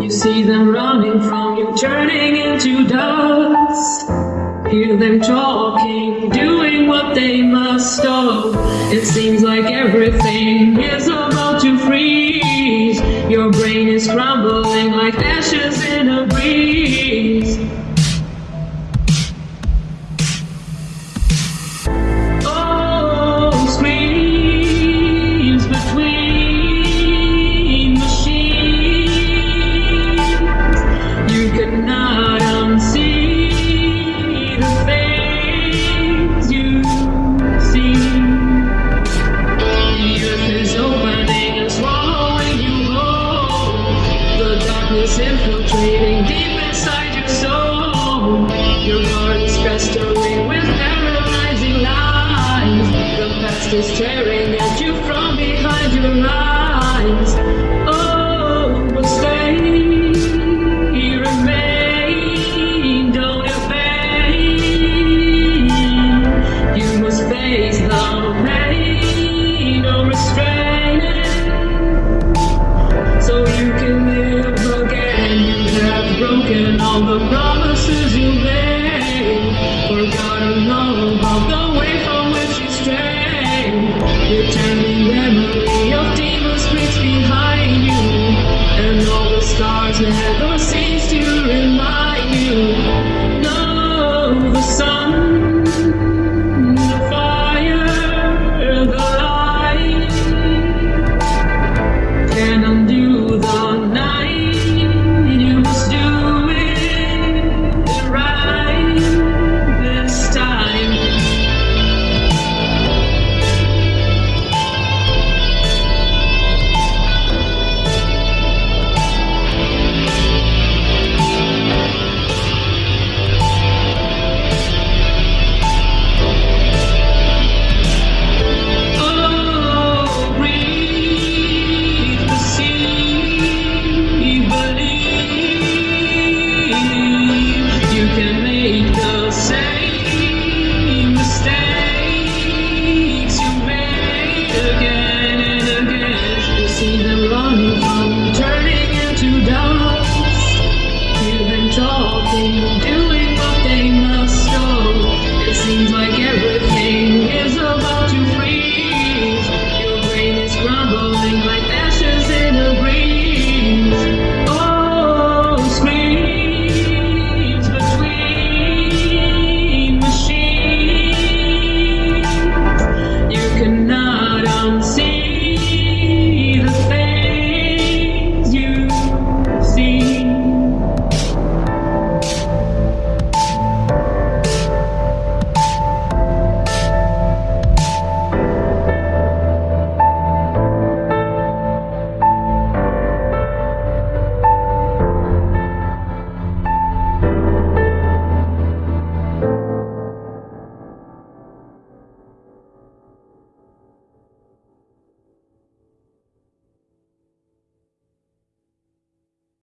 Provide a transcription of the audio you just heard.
You see them running from you, turning into dust. Hear them talking, doing what they must. Oh, it seems like everything is about to freeze. Your brain is crumbling like ashes in a breeze. Infiltrating deep inside your soul. Your heart is festering with paralyzing lies. The past is staring